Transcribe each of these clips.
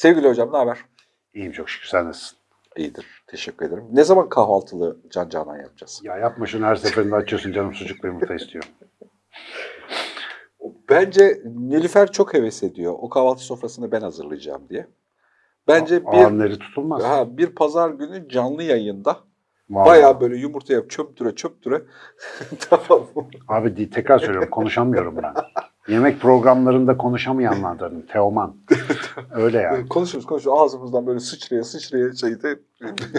Sevgili hocam ne haber? İyiyim çok şükür sen nasılsın? İyidir. Teşekkür ederim. Ne zaman kahvaltılı Can Canan yapacağız? Ya yapma şunu her seferinde açıyorsun canım sucuklu yumurta istiyorum. Bence Nilüfer çok heves ediyor. O kahvaltı sofrasını ben hazırlayacağım diye. Bence bir tutulmaz. ha, bir pazar günü canlı yayında Vallahi. bayağı böyle yumurta yap çöptüre çöptüre tamam mı? Abi di- tekrar söylüyorum konuşamıyorum ben. Yemek programlarında konuşamayanlardanım. Teoman. Öyle yani. Konuşuyoruz konuşuyoruz ağzımızdan böyle sıçraya sıçraya şeyde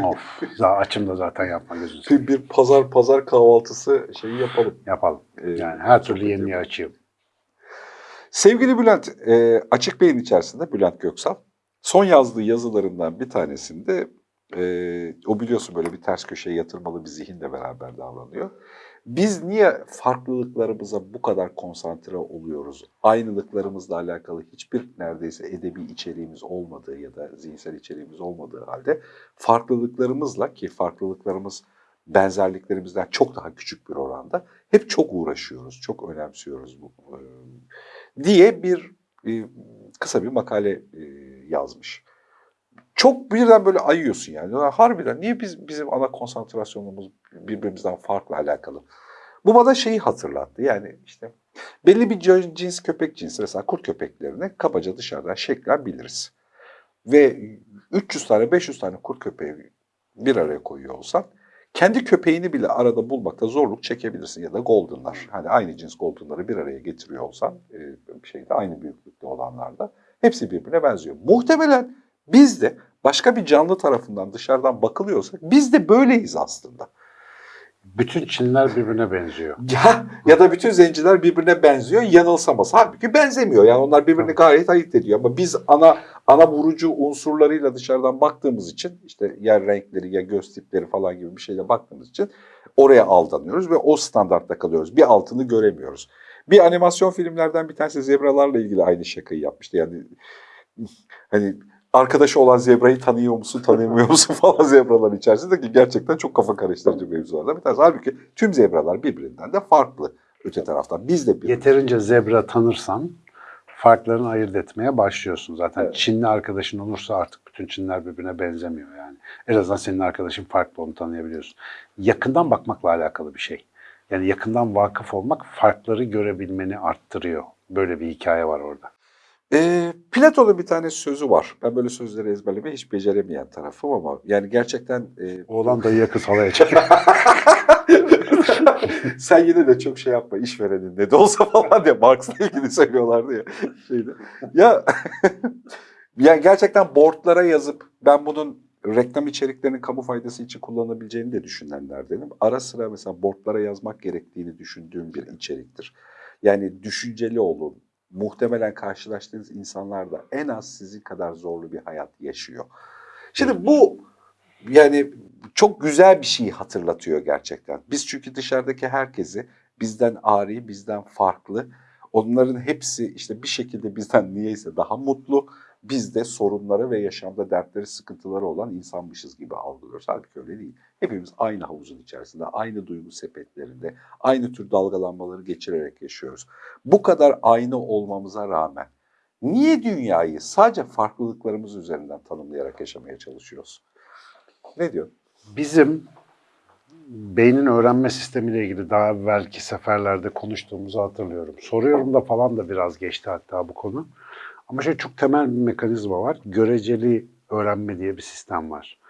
of. Açım da zaten yapma gözünü bir, bir pazar pazar kahvaltısı şeyi yapalım. Yapalım. Ee, Yani her türlü yapalım. açayım. Sevgili Bülent, e, Açık Bey'in içerisinde Bülent Göksal, son yazdığı yazılarından bir tanesinde, e, o biliyorsun böyle bir ters köşeye yatırmalı bir zihinle beraber davranıyor. Biz niye farklılıklarımıza bu kadar konsantre oluyoruz? Aynılıklarımızla alakalı hiçbir neredeyse edebi içeriğimiz olmadığı ya da zihinsel içeriğimiz olmadığı halde farklılıklarımızla ki farklılıklarımız benzerliklerimizden çok daha küçük bir oranda hep çok uğraşıyoruz, çok önemsiyoruz bu diye bir kısa bir makale yazmış. Çok birden böyle ayıyorsun yani. Ya Harbiden niye biz bizim ana konsantrasyonumuz birbirimizden farklı alakalı? Bu bana şeyi hatırlattı. Yani işte belli bir cins- köpek cinsi mesela kurt köpeklerini kabaca dışarıdan şeklen biliriz. Ve 300 tane 500 tane kurt köpeği bir araya koyuyor olsan kendi köpeğini bile arada bulmakta zorluk çekebilirsin ya da goldenlar. Hani aynı cins goldenları bir araya getiriyor olsan e, bir şeyde aynı büyüklükte olanlarda hepsi birbirine benziyor. Muhtemelen biz de başka bir canlı tarafından dışarıdan bakılıyorsak biz de böyleyiz aslında. Bütün Çinler birbirine benziyor. Ya, ya da bütün zenciler birbirine benziyor yanılsamaz. Halbuki benzemiyor. Yani onlar birbirini gayet ayırt ediyor. Ama biz ana ana vurucu unsurlarıyla dışarıdan baktığımız için işte yer renkleri ya göz tipleri falan gibi bir şeyle baktığımız için oraya aldanıyoruz ve o standartta kalıyoruz. Bir altını göremiyoruz. Bir animasyon filmlerden bir tanesi zebralarla ilgili aynı şakayı yapmıştı. Yani hani arkadaşı olan zebrayı tanıyor musun, tanımıyor musun falan zebraların içerisinde ki gerçekten çok kafa karıştırıcı mevzulardan bir tanesi. Halbuki tüm zebralar birbirinden de farklı öte taraftan. Biz de bir Yeterince zebra tanırsan farklarını ayırt etmeye başlıyorsun. Zaten Evet. Çinli arkadaşın olursa artık bütün Çinler birbirine benzemiyor yani. En azından senin arkadaşın farklı onu tanıyabiliyorsun. Yakından bakmakla alakalı bir şey. Yani yakından vakıf olmak farkları görebilmeni arttırıyor. Böyle bir hikaye var orada. Ee, Platon'un bir tane sözü var. Ben böyle sözleri ezberlemeyi hiç beceremeyen tarafım ama yani gerçekten... E, Oğlan dayıya kız halaya çekiyor. Sen yine de çok şey yapma işverenin ne de olsa falan diye Marx'la ilgili söylüyorlardı ya. Şeyde. Ya, ya gerçekten boardlara yazıp ben bunun reklam içeriklerinin kamu faydası için kullanabileceğini de düşünenlerdenim. Ara sıra mesela boardlara yazmak gerektiğini düşündüğüm bir içeriktir. Yani düşünceli olun. Muhtemelen karşılaştığınız insanlar da en az sizin kadar zorlu bir hayat yaşıyor. Şimdi bu yani çok güzel bir şeyi hatırlatıyor gerçekten. Biz çünkü dışarıdaki herkesi bizden ari, bizden farklı, onların hepsi işte bir şekilde bizden niyeyse daha mutlu, biz de sorunları ve yaşamda dertleri, sıkıntıları olan insanmışız gibi algılıyoruz. Halbuki öyle değil. Hepimiz aynı havuzun içerisinde, aynı duygu sepetlerinde, aynı tür dalgalanmaları geçirerek yaşıyoruz. Bu kadar aynı olmamıza rağmen niye dünyayı sadece farklılıklarımız üzerinden tanımlayarak yaşamaya çalışıyoruz? Ne diyor? Bizim beynin öğrenme sistemiyle ilgili daha evvelki seferlerde konuştuğumuzu hatırlıyorum. Soruyorum da falan da biraz geçti hatta bu konu. Ama şey çok temel bir mekanizma var. Göreceli öğrenme diye bir sistem var.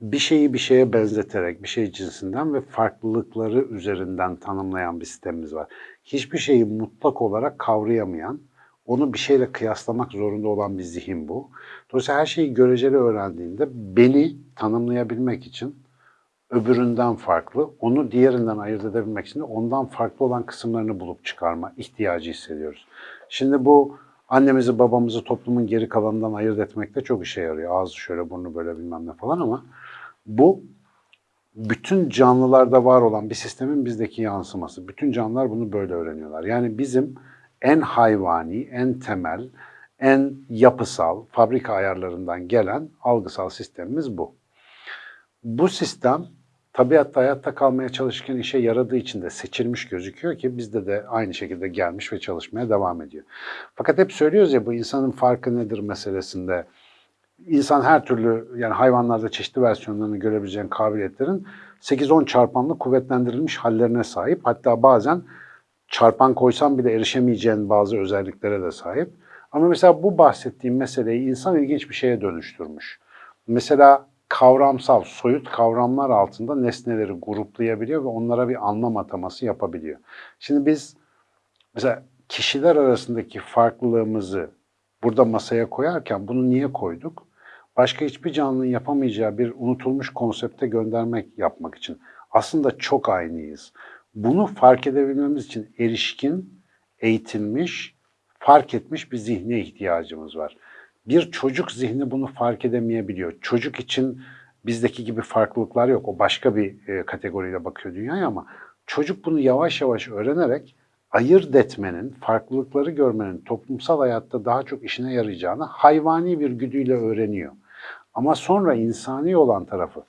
Bir şeyi bir şeye benzeterek, bir şey cinsinden ve farklılıkları üzerinden tanımlayan bir sistemimiz var. Hiçbir şeyi mutlak olarak kavrayamayan, onu bir şeyle kıyaslamak zorunda olan bir zihin bu. Dolayısıyla her şeyi göreceli öğrendiğinde beni tanımlayabilmek için öbüründen farklı, onu diğerinden ayırt edebilmek için ondan farklı olan kısımlarını bulup çıkarma ihtiyacı hissediyoruz. Şimdi bu annemizi babamızı toplumun geri kalanından ayırt etmekte çok işe yarıyor. Ağzı şöyle burnu böyle bilmem ne falan ama bu bütün canlılarda var olan bir sistemin bizdeki yansıması. Bütün canlılar bunu böyle öğreniyorlar. Yani bizim en hayvani, en temel, en yapısal, fabrika ayarlarından gelen algısal sistemimiz bu. Bu sistem tabiatta hayatta kalmaya çalışırken işe yaradığı için de seçilmiş gözüküyor ki bizde de aynı şekilde gelmiş ve çalışmaya devam ediyor. Fakat hep söylüyoruz ya bu insanın farkı nedir meselesinde insan her türlü yani hayvanlarda çeşitli versiyonlarını görebileceğin kabiliyetlerin 8-10 çarpanlı kuvvetlendirilmiş hallerine sahip. Hatta bazen çarpan koysan bile erişemeyeceğin bazı özelliklere de sahip. Ama mesela bu bahsettiğim meseleyi insan ilginç bir şeye dönüştürmüş. Mesela kavramsal, soyut kavramlar altında nesneleri gruplayabiliyor ve onlara bir anlam ataması yapabiliyor. Şimdi biz mesela kişiler arasındaki farklılığımızı burada masaya koyarken bunu niye koyduk? Başka hiçbir canlının yapamayacağı bir unutulmuş konsepte göndermek yapmak için. Aslında çok aynıyız. Bunu fark edebilmemiz için erişkin, eğitilmiş, fark etmiş bir zihne ihtiyacımız var. Bir çocuk zihni bunu fark edemeyebiliyor. Çocuk için bizdeki gibi farklılıklar yok. O başka bir e, kategoriyle bakıyor dünyaya ama çocuk bunu yavaş yavaş öğrenerek ayırt etmenin, farklılıkları görmenin toplumsal hayatta daha çok işine yarayacağını hayvani bir güdüyle öğreniyor. Ama sonra insani olan tarafı,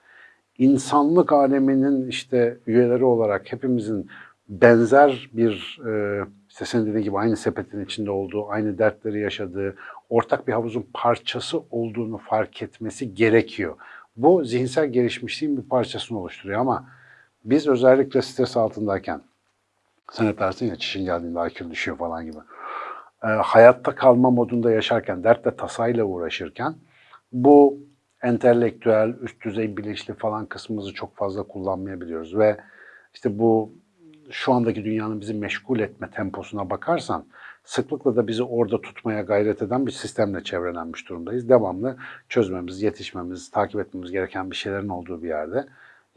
insanlık aleminin işte üyeleri olarak hepimizin benzer bir, e, işte senin dediğin gibi aynı sepetin içinde olduğu, aynı dertleri yaşadığı, ortak bir havuzun parçası olduğunu fark etmesi gerekiyor. Bu zihinsel gelişmişliğin bir parçasını oluşturuyor ama biz özellikle stres altındayken, sen dersin ya çişin geldiğinde IQ düşüyor falan gibi. E, hayatta kalma modunda yaşarken, dertle tasayla uğraşırken bu entelektüel, üst düzey bilinçli falan kısmımızı çok fazla kullanmayabiliyoruz ve işte bu şu andaki dünyanın bizi meşgul etme temposuna bakarsan sıklıkla da bizi orada tutmaya gayret eden bir sistemle çevrelenmiş durumdayız. Devamlı çözmemiz, yetişmemiz, takip etmemiz gereken bir şeylerin olduğu bir yerde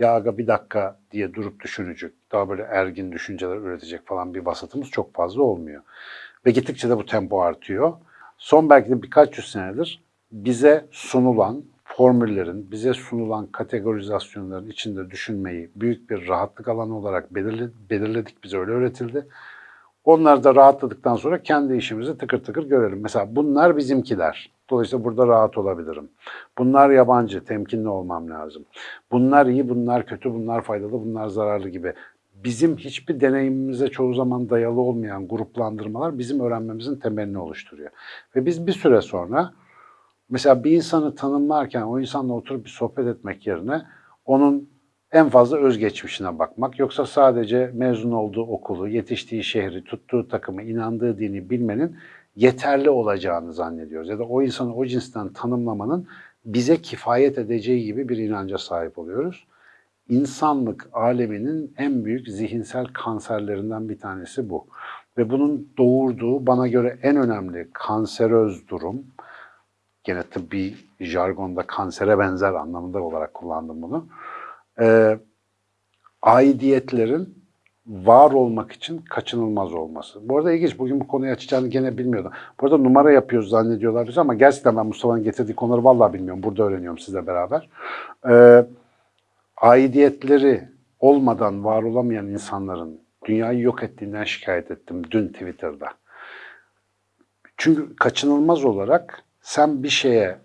ya aga bir dakika diye durup düşünecek, daha böyle ergin düşünceler üretecek falan bir vasatımız çok fazla olmuyor. Ve gittikçe de bu tempo artıyor. Son belki de birkaç yüz senedir bize sunulan formüllerin, bize sunulan kategorizasyonların içinde düşünmeyi büyük bir rahatlık alanı olarak belirle- belirledik, bize öyle öğretildi. Onlar da rahatladıktan sonra kendi işimizi tıkır tıkır görelim. Mesela bunlar bizimkiler. Dolayısıyla burada rahat olabilirim. Bunlar yabancı, temkinli olmam lazım. Bunlar iyi, bunlar kötü, bunlar faydalı, bunlar zararlı gibi. Bizim hiçbir deneyimimize çoğu zaman dayalı olmayan gruplandırmalar bizim öğrenmemizin temelini oluşturuyor. Ve biz bir süre sonra mesela bir insanı tanımlarken o insanla oturup bir sohbet etmek yerine onun en fazla özgeçmişine bakmak yoksa sadece mezun olduğu okulu, yetiştiği şehri, tuttuğu takımı, inandığı dini bilmenin yeterli olacağını zannediyoruz. Ya da o insanı o cinsten tanımlamanın bize kifayet edeceği gibi bir inanca sahip oluyoruz. İnsanlık aleminin en büyük zihinsel kanserlerinden bir tanesi bu. Ve bunun doğurduğu bana göre en önemli kanseröz durum, gene tıbbi jargonda kansere benzer anlamında olarak kullandım bunu. Ee, aidiyetlerin var olmak için kaçınılmaz olması. Bu arada ilginç, bugün bu konuyu açacağını gene bilmiyordum. Bu arada numara yapıyoruz zannediyorlar bizi ama gerçekten ben Mustafa'nın getirdiği konuları vallahi bilmiyorum. Burada öğreniyorum sizle beraber. Ee, aidiyetleri olmadan var olamayan insanların dünyayı yok ettiğinden şikayet ettim dün Twitter'da. Çünkü kaçınılmaz olarak sen bir şeye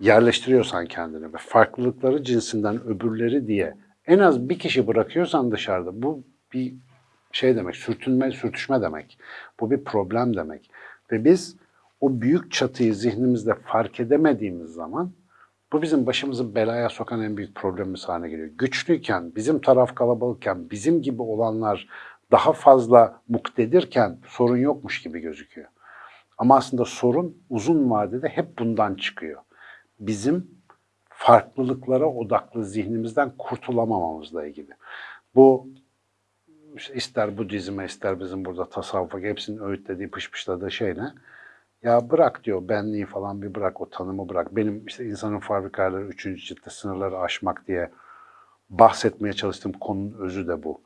yerleştiriyorsan kendini ve farklılıkları cinsinden öbürleri diye en az bir kişi bırakıyorsan dışarıda bu bir şey demek, sürtünme, sürtüşme demek. Bu bir problem demek. Ve biz o büyük çatıyı zihnimizde fark edemediğimiz zaman bu bizim başımızı belaya sokan en büyük problemimiz haline geliyor. Güçlüyken, bizim taraf kalabalıkken, bizim gibi olanlar daha fazla muktedirken sorun yokmuş gibi gözüküyor. Ama aslında sorun uzun vadede hep bundan çıkıyor. Bizim farklılıklara odaklı zihnimizden kurtulamamamızla ilgili. Bu işte ister Budizm'e ister bizim burada tasavvufa hepsinin öğütlediği pışpışladığı şey ne? Ya bırak diyor benliği falan bir bırak o tanımı bırak. Benim işte insanın fabrikaları üçüncü ciltte sınırları aşmak diye bahsetmeye çalıştığım konunun özü de bu.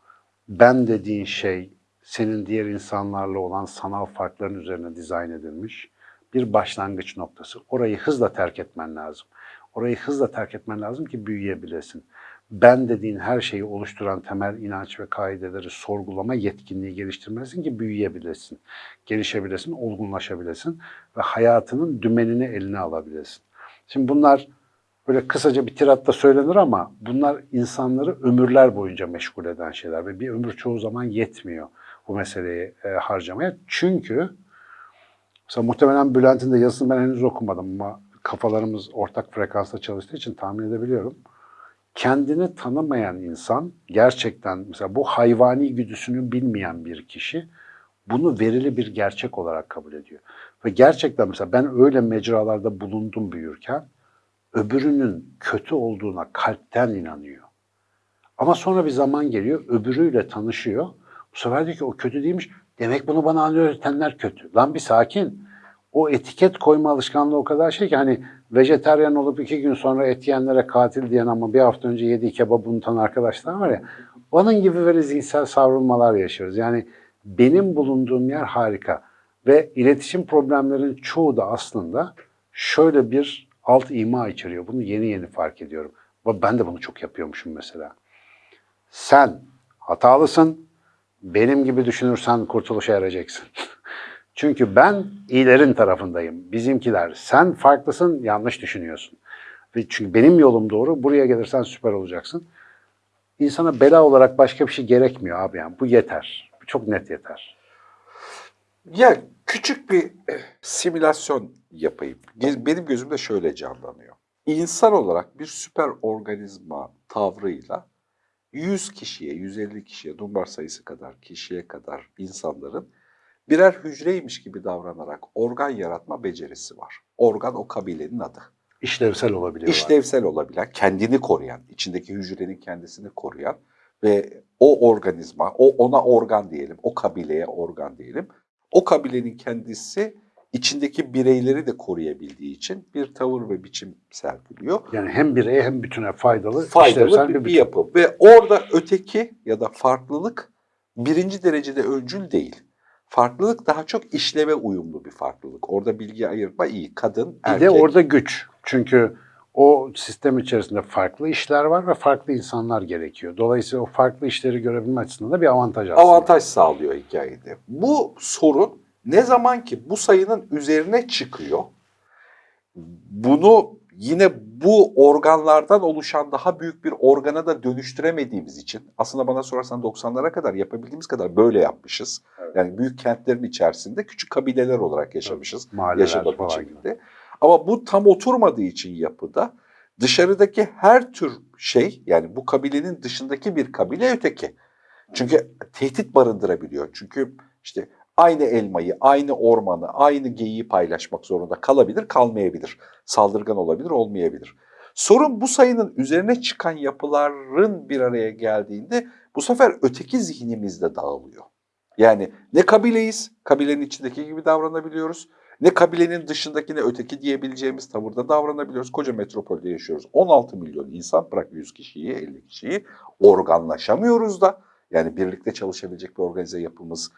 Ben dediğin şey senin diğer insanlarla olan sanal farkların üzerine dizayn edilmiş bir başlangıç noktası. Orayı hızla terk etmen lazım. Orayı hızla terk etmen lazım ki büyüyebilesin. Ben dediğin her şeyi oluşturan temel inanç ve kaideleri sorgulama yetkinliği geliştirmelisin ki büyüyebilesin, gelişebilesin, olgunlaşabilesin ve hayatının dümenini eline alabilesin. Şimdi bunlar böyle kısaca bir tiratta söylenir ama bunlar insanları ömürler boyunca meşgul eden şeyler ve bir ömür çoğu zaman yetmiyor bu meseleyi e, harcamaya. Çünkü mesela muhtemelen Bülent'in de yazısını ben henüz okumadım ama kafalarımız ortak frekansta çalıştığı için tahmin edebiliyorum. Kendini tanımayan insan gerçekten mesela bu hayvani güdüsünü bilmeyen bir kişi bunu verili bir gerçek olarak kabul ediyor. Ve gerçekten mesela ben öyle mecralarda bulundum büyürken öbürünün kötü olduğuna kalpten inanıyor. Ama sonra bir zaman geliyor, öbürüyle tanışıyor. Bu sefer diyor ki o kötü değilmiş. Demek bunu bana öğretenler kötü. Lan bir sakin. O etiket koyma alışkanlığı o kadar şey ki hani vejeteryan olup iki gün sonra et yiyenlere katil diyen ama bir hafta önce yediği kebabı unutan arkadaşlar var ya. Onun gibi böyle zihinsel savrulmalar yaşıyoruz. Yani benim bulunduğum yer harika. Ve iletişim problemlerinin çoğu da aslında şöyle bir alt ima içeriyor. Bunu yeni yeni fark ediyorum. Ben de bunu çok yapıyormuşum mesela. Sen hatalısın, benim gibi düşünürsen kurtuluşa eracaksın. Çünkü ben iyilerin tarafındayım. Bizimkiler sen farklısın, yanlış düşünüyorsun. Çünkü benim yolum doğru, buraya gelirsen süper olacaksın. İnsana bela olarak başka bir şey gerekmiyor abi yani. Bu yeter. Bu çok net yeter. Ya küçük bir eh, simülasyon yapayım. Benim gözümde şöyle canlanıyor. İnsan olarak bir süper organizma tavrıyla 100 kişiye, 150 kişiye, Dunbar sayısı kadar kişiye kadar insanların birer hücreymiş gibi davranarak organ yaratma becerisi var. Organ o kabilenin adı. İşlevsel olabiliyor. İşlevsel olabilen, kendini koruyan, içindeki hücrenin kendisini koruyan ve o organizma, o ona organ diyelim, o kabileye organ diyelim. O kabilenin kendisi içindeki bireyleri de koruyabildiği için bir tavır ve biçim sergiliyor. Yani hem bireye hem bütüne faydalı, Faydalı bir, bir bütün. yapı. Ve orada öteki ya da farklılık birinci derecede öncül değil. Farklılık daha çok işleve uyumlu bir farklılık. Orada bilgi ayırma iyi. Kadın, Bir erkek. de orada güç. Çünkü o sistem içerisinde farklı işler var ve farklı insanlar gerekiyor. Dolayısıyla o farklı işleri görebilme açısından da bir avantaj aslında. avantaj sağlıyor hikayede. Bu sorun ne zaman ki bu sayının üzerine çıkıyor, bunu yine bu organlardan oluşan daha büyük bir organa da dönüştüremediğimiz için aslında bana sorarsan 90'lara kadar yapabildiğimiz kadar böyle yapmışız. Yani büyük kentlerin içerisinde küçük kabileler olarak yaşamışız. Mahalleler yaşama falan biçiminde. Ama bu tam oturmadığı için yapıda dışarıdaki her tür şey yani bu kabilenin dışındaki bir kabile öteki. Çünkü tehdit barındırabiliyor. Çünkü işte aynı elmayı, aynı ormanı, aynı geyiği paylaşmak zorunda kalabilir, kalmayabilir. Saldırgan olabilir, olmayabilir. Sorun bu sayının üzerine çıkan yapıların bir araya geldiğinde bu sefer öteki zihnimizde dağılıyor. Yani ne kabileyiz, kabilenin içindeki gibi davranabiliyoruz. Ne kabilenin dışındakine öteki diyebileceğimiz tavırda davranabiliyoruz. Koca metropolde yaşıyoruz. 16 milyon insan, bırak 100 kişiyi, 50 kişiyi organlaşamıyoruz da. Yani birlikte çalışabilecek bir organize yapımız,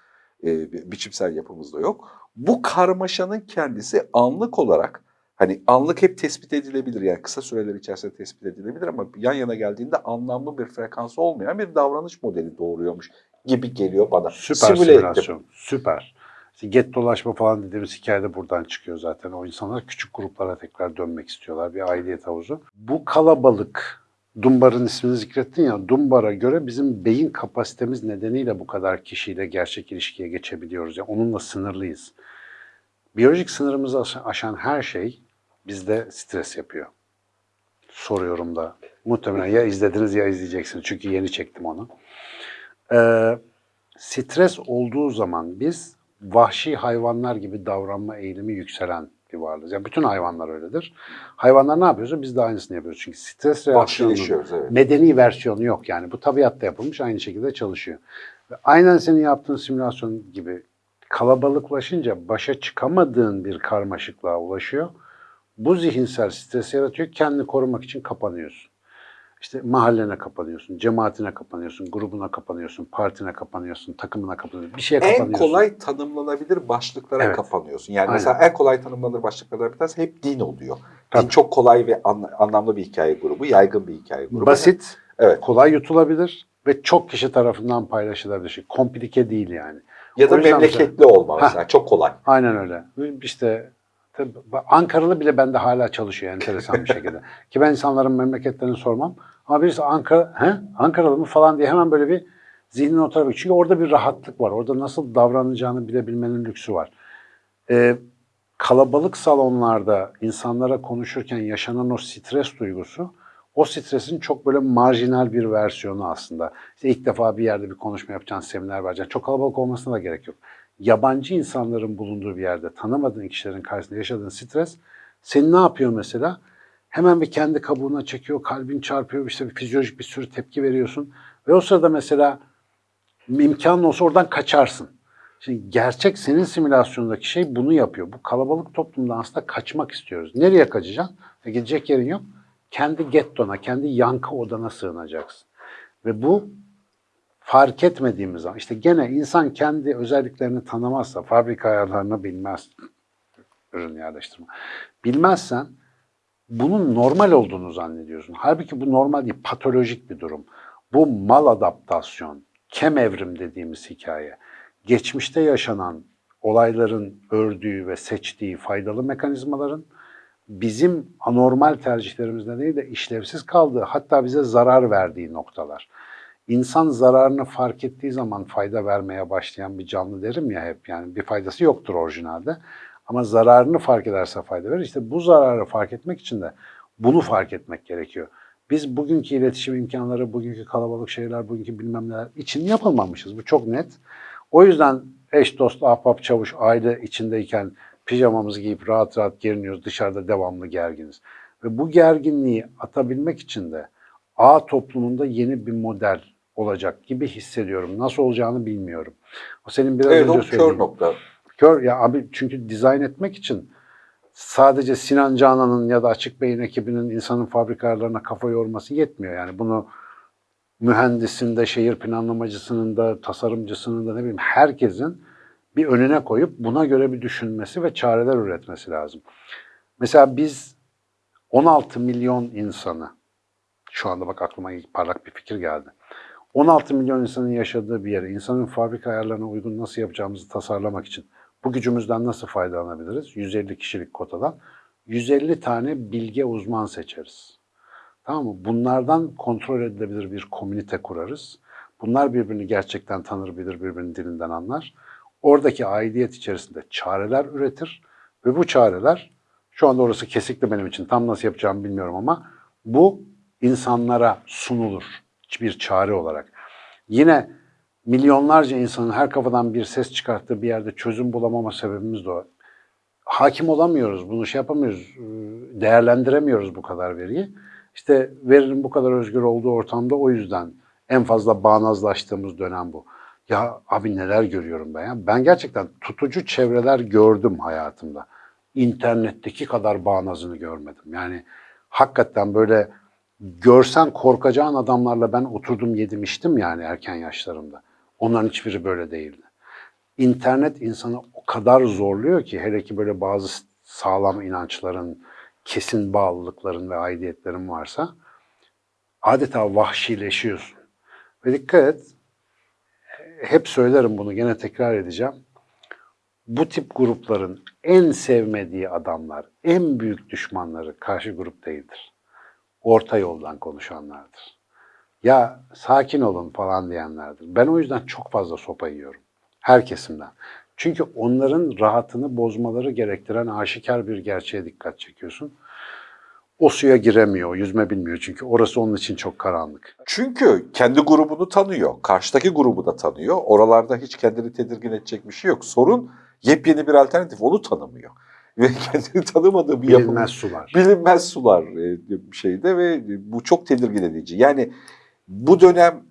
e, biçimsel yapımız da yok. Bu karmaşanın kendisi anlık olarak, hani anlık hep tespit edilebilir. Yani kısa süreler içerisinde tespit edilebilir ama yan yana geldiğinde anlamlı bir frekansı olmayan bir davranış modeli doğuruyormuş gibi geliyor bana. Süper Simüle ettim. simülasyon. Süper. İşte get dolaşma falan dediğimiz hikaye de buradan çıkıyor zaten. O insanlar küçük gruplara tekrar dönmek istiyorlar. Bir aidiyet havuzu. Bu kalabalık, Dumbar'ın ismini zikrettin ya, Dumbar'a göre bizim beyin kapasitemiz nedeniyle bu kadar kişiyle gerçek ilişkiye geçebiliyoruz. Yani onunla sınırlıyız. Biyolojik sınırımızı aşan- her şey bizde stres yapıyor. Soruyorum da. Muhtemelen ya izlediniz ya izleyeceksiniz. Çünkü yeni çektim onu. Ee, stres olduğu zaman biz vahşi hayvanlar gibi davranma eğilimi yükselen bir varlığız. Yani bütün hayvanlar öyledir. Hayvanlar ne yapıyorsa biz de aynısını yapıyoruz. Çünkü stres reaksiyonu Vahşileşiyoruz evet. medeni versiyonu yok yani. Bu tabiatta yapılmış aynı şekilde çalışıyor. Ve aynen senin yaptığın simülasyon gibi kalabalıklaşınca başa çıkamadığın bir karmaşıklığa ulaşıyor. Bu zihinsel stres yaratıyor. Kendini korumak için kapanıyorsun. İşte mahallene kapanıyorsun, cemaatine kapanıyorsun, grubuna kapanıyorsun, partine kapanıyorsun, takımına kapanıyorsun. Bir şeye En kapanıyorsun. kolay tanımlanabilir başlıklara Evet. kapanıyorsun. Yani Aynen. mesela en kolay tanımlanır başlıklardan bir tanesi hep din oluyor. Din Tabii. çok kolay ve an- anlamlı bir hikaye grubu, yaygın bir hikaye grubu. Basit, Evet. kolay yutulabilir ve çok kişi tarafından paylaşılabilir. Şey. Komplike değil yani. Ya da memleketli olma mesela çok kolay. Aynen öyle. İşte tabii Ankaralı bile bende hala çalışıyor enteresan bir şekilde. Ki ben insanların memleketlerini sormam. Ama birisi Ankara, he? Ankaralı mı falan diye hemen böyle bir zihnin o tarafa Çünkü orada bir rahatlık var. Orada nasıl davranacağını bilebilmenin lüksü var. Ee, kalabalık salonlarda insanlara konuşurken yaşanan o stres duygusu o stresin çok böyle marjinal bir versiyonu aslında. İşte ilk defa bir yerde bir konuşma yapacaksın, seminer vereceksin. Çok kalabalık olmasına da gerek yok. Yabancı insanların bulunduğu bir yerde tanımadığın kişilerin karşısında yaşadığın stres seni ne yapıyor mesela? Hemen bir kendi kabuğuna çekiyor, kalbin çarpıyor, işte bir fizyolojik bir sürü tepki veriyorsun. Ve o sırada mesela imkanın olsa oradan kaçarsın. Şimdi gerçek senin simülasyondaki şey bunu yapıyor. Bu kalabalık toplumdan aslında kaçmak istiyoruz. Nereye kaçacaksın? E gidecek yerin yok. Kendi gettona, kendi yankı odana sığınacaksın. Ve bu fark etmediğimiz zaman işte gene insan kendi özelliklerini tanımazsa, fabrika ayarlarını bilmez, ürün yerleştirme. Bilmezsen bunun normal olduğunu zannediyorsun. Halbuki bu normal değil, patolojik bir durum. Bu mal adaptasyon, kem evrim dediğimiz hikaye. Geçmişte yaşanan olayların ördüğü ve seçtiği faydalı mekanizmaların bizim anormal tercihlerimiz nedeniyle işlevsiz kaldığı, hatta bize zarar verdiği noktalar. İnsan zararını fark ettiği zaman fayda vermeye başlayan bir canlı derim ya hep. Yani bir faydası yoktur orijinalde. Ama zararını fark ederse fayda verir. İşte bu zararı fark etmek için de bunu fark etmek gerekiyor. Biz bugünkü iletişim imkanları, bugünkü kalabalık şeyler, bugünkü bilmem neler için yapılmamışız. Bu çok net. O yüzden eş, dost, ahbap, çavuş, aile içindeyken pijamamızı giyip rahat rahat geriniyoruz. Dışarıda devamlı gerginiz. Ve bu gerginliği atabilmek için de A toplumunda yeni bir model olacak gibi hissediyorum. Nasıl olacağını bilmiyorum. O senin biraz Evet o önce kör söylediğin. nokta. Kör ya abi çünkü dizayn etmek için sadece Sinan Canan'ın ya da Açık Bey'in ekibinin insanın fabrikalarına kafa yorması yetmiyor. Yani bunu mühendisinde, şehir planlamacısının da, tasarımcısının da ne bileyim herkesin bir önüne koyup buna göre bir düşünmesi ve çareler üretmesi lazım. Mesela biz 16 milyon insanı, şu anda bak aklıma ilk parlak bir fikir geldi. 16 milyon insanın yaşadığı bir yere, insanın fabrika ayarlarına uygun nasıl yapacağımızı tasarlamak için bu gücümüzden nasıl faydalanabiliriz? 150 kişilik kotadan 150 tane bilge uzman seçeriz. Tamam mı? Bunlardan kontrol edilebilir bir komünite kurarız. Bunlar birbirini gerçekten tanır bilir, birbirinin dilinden anlar. Oradaki aidiyet içerisinde çareler üretir ve bu çareler, şu anda orası kesikli benim için, tam nasıl yapacağımı bilmiyorum ama bu insanlara sunulur bir çare olarak. Yine milyonlarca insanın her kafadan bir ses çıkarttığı bir yerde çözüm bulamama sebebimiz de o. Hakim olamıyoruz, bunu şey yapamıyoruz, değerlendiremiyoruz bu kadar veriyi. İşte verinin bu kadar özgür olduğu ortamda o yüzden en fazla bağnazlaştığımız dönem bu. Ya abi neler görüyorum ben ya. Ben gerçekten tutucu çevreler gördüm hayatımda. İnternetteki kadar bağnazını görmedim. Yani hakikaten böyle görsen korkacağın adamlarla ben oturdum yedim içtim yani erken yaşlarımda. Onların hiçbiri böyle değildi. İnternet insanı o kadar zorluyor ki hele ki böyle bazı sağlam inançların, kesin bağlılıkların ve aidiyetlerin varsa adeta vahşileşiyorsun. Ve dikkat et, hep söylerim bunu gene tekrar edeceğim. Bu tip grupların en sevmediği adamlar, en büyük düşmanları karşı grup değildir. Orta yoldan konuşanlardır. Ya sakin olun falan diyenlerdir. Ben o yüzden çok fazla sopa yiyorum. Her kesimden. Çünkü onların rahatını bozmaları gerektiren aşikar bir gerçeğe dikkat çekiyorsun. O suya giremiyor, yüzme bilmiyor çünkü orası onun için çok karanlık. Çünkü kendi grubunu tanıyor. Karşıdaki grubu da tanıyor. Oralarda hiç kendini tedirgin edecek bir şey yok. Sorun yepyeni bir alternatif. Onu tanımıyor. Ve kendini tanımadığı bir yapı. Bilinmez sular. bilinmez sular e, şeyde ve bu çok tedirgin edici. Yani bu dönem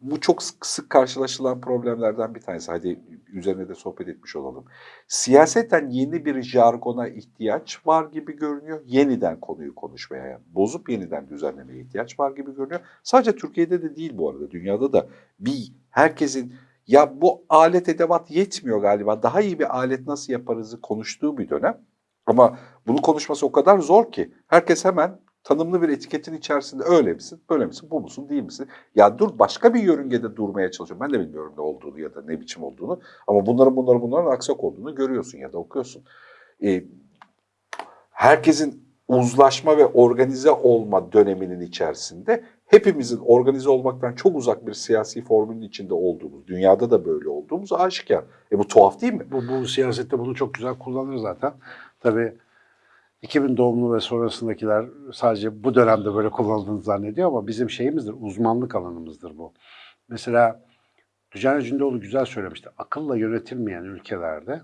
bu çok sık, sık karşılaşılan problemlerden bir tanesi. Hadi üzerine de sohbet etmiş olalım. Siyaseten yeni bir jargona ihtiyaç var gibi görünüyor. Yeniden konuyu konuşmaya, yani bozup yeniden düzenlemeye ihtiyaç var gibi görünüyor. Sadece Türkiye'de de değil bu arada. Dünyada da bir herkesin ya bu alet edevat yetmiyor galiba. Daha iyi bir alet nasıl yaparızı konuştuğu bir dönem. Ama bunu konuşması o kadar zor ki herkes hemen tanımlı bir etiketin içerisinde öyle misin, böyle misin, bu musun, değil misin? Ya dur başka bir yörüngede durmaya çalışıyorum. Ben de bilmiyorum ne olduğunu ya da ne biçim olduğunu. Ama bunların bunların bunların aksak olduğunu görüyorsun ya da okuyorsun. Ee, herkesin uzlaşma ve organize olma döneminin içerisinde hepimizin organize olmaktan çok uzak bir siyasi formülün içinde olduğumuz, dünyada da böyle olduğumuz aşikar. E bu tuhaf değil mi? Bu, bu siyasette bunu çok güzel kullanır zaten. Tabii 2000 doğumlu ve sonrasındakiler sadece bu dönemde böyle kullanıldığını zannediyor ama bizim şeyimizdir, uzmanlık alanımızdır bu. Mesela Tüccar Cündoğlu güzel söylemişti. Akılla yönetilmeyen ülkelerde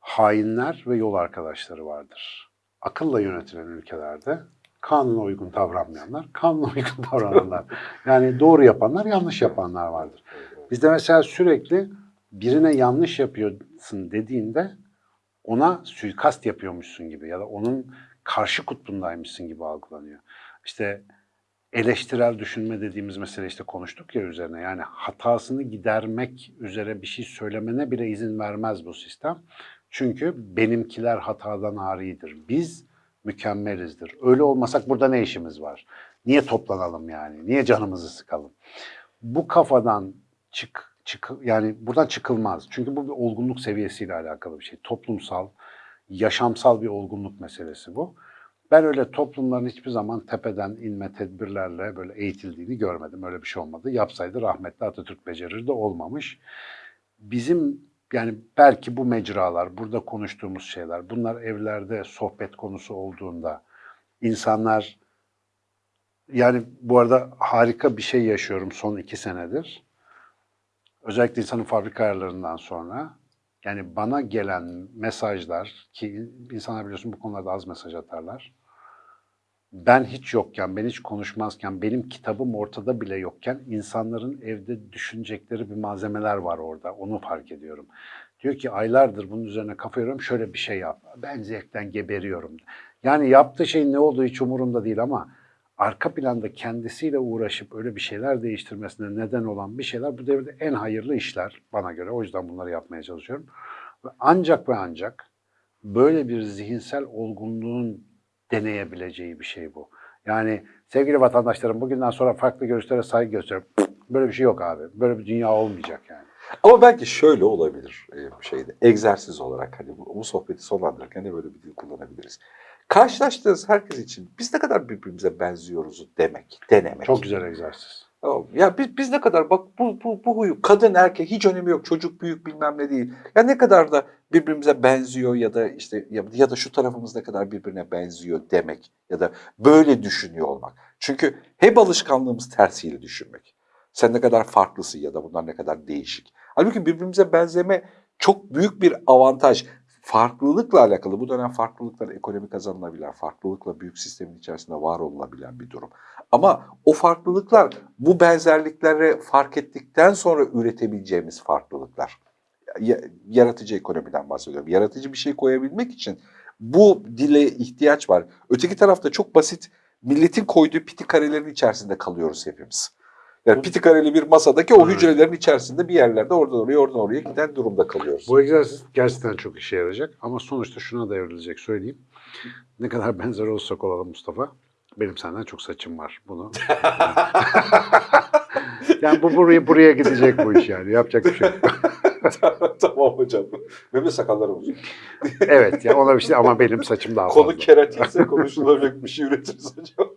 hainler ve yol arkadaşları vardır. Akılla yönetilen ülkelerde kanuna uygun davranmayanlar, kanuna uygun davrananlar. Yani doğru yapanlar, yanlış yapanlar vardır. Bizde mesela sürekli birine yanlış yapıyorsun dediğinde ona suikast yapıyormuşsun gibi ya da onun karşı kutbundaymışsın gibi algılanıyor. İşte eleştirel düşünme dediğimiz mesele işte konuştuk ya üzerine. Yani hatasını gidermek üzere bir şey söylemene bile izin vermez bu sistem. Çünkü benimkiler hatadan aridir. Biz mükemmelizdir. Öyle olmasak burada ne işimiz var? Niye toplanalım yani? Niye canımızı sıkalım? Bu kafadan çık çık yani buradan çıkılmaz. Çünkü bu bir olgunluk seviyesiyle alakalı bir şey. Toplumsal, yaşamsal bir olgunluk meselesi bu. Ben öyle toplumların hiçbir zaman tepeden inme tedbirlerle böyle eğitildiğini görmedim. Öyle bir şey olmadı. Yapsaydı rahmetli Atatürk becerirdi olmamış. Bizim yani belki bu mecralar, burada konuştuğumuz şeyler, bunlar evlerde sohbet konusu olduğunda insanlar yani bu arada harika bir şey yaşıyorum son iki senedir. Özellikle insanın fabrika ayarlarından sonra yani bana gelen mesajlar ki insanlar biliyorsun bu konularda az mesaj atarlar. Ben hiç yokken, ben hiç konuşmazken, benim kitabım ortada bile yokken insanların evde düşünecekleri bir malzemeler var orada. Onu fark ediyorum. Diyor ki aylardır bunun üzerine kafa yoruyorum şöyle bir şey yap. Ben zevkten geberiyorum. Yani yaptığı şeyin ne olduğu hiç umurumda değil ama arka planda kendisiyle uğraşıp öyle bir şeyler değiştirmesine neden olan bir şeyler bu devirde en hayırlı işler bana göre. O yüzden bunları yapmaya çalışıyorum. Ve ancak ve ancak böyle bir zihinsel olgunluğun deneyebileceği bir şey bu. Yani sevgili vatandaşlarım bugünden sonra farklı görüşlere saygı gösteriyorum. Böyle bir şey yok abi. Böyle bir dünya olmayacak yani. Ama belki şöyle olabilir e, şeyde. Egzersiz olarak hani bu, bu sohbeti sonlandırırken de böyle bir dil kullanabiliriz. Karşılaştığınız herkes için biz ne kadar birbirimize benziyoruz demek, denemek. Çok güzel egzersiz. Ya biz, biz ne kadar bak bu, bu, bu huyu kadın erkek hiç önemi yok çocuk büyük bilmem ne değil. Ya ne kadar da birbirimize benziyor ya da işte ya, ya da şu tarafımız ne kadar birbirine benziyor demek ya da böyle düşünüyor olmak. Çünkü hep alışkanlığımız tersiyle düşünmek. Sen ne kadar farklısın ya da bunlar ne kadar değişik. Halbuki birbirimize benzeme çok büyük bir avantaj. Farklılıkla alakalı bu dönem farklılıklar ekonomi kazanılabilen, farklılıkla büyük sistemin içerisinde var olunabilen bir durum. Ama o farklılıklar bu benzerlikleri fark ettikten sonra üretebileceğimiz farklılıklar. Ya- Yaratıcı ekonomiden bahsediyorum. Yaratıcı bir şey koyabilmek için bu dile ihtiyaç var. Öteki tarafta çok basit milletin koyduğu piti karelerin içerisinde kalıyoruz hepimiz. Yani piti kareli bir masadaki o hücrelerin içerisinde bir yerlerde oradan oraya oradan oraya giden durumda kalıyoruz. Bu egzersiz gerçekten çok işe yarayacak ama sonuçta şuna da evrilecek söyleyeyim. Ne kadar benzer olsak olalım Mustafa. Benim senden çok saçım var bunu. yani bu buraya buraya gidecek bu iş yani. Yapacak bir şey yok. tamam hocam. Benim de sakallarım uzun. evet ya ona bir şey ama benim saçım daha Konu fazla. keratinse konuşulabilecek bir şey üretiriz hocam.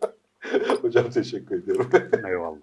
hocam teşekkür ediyorum. Eyvallah.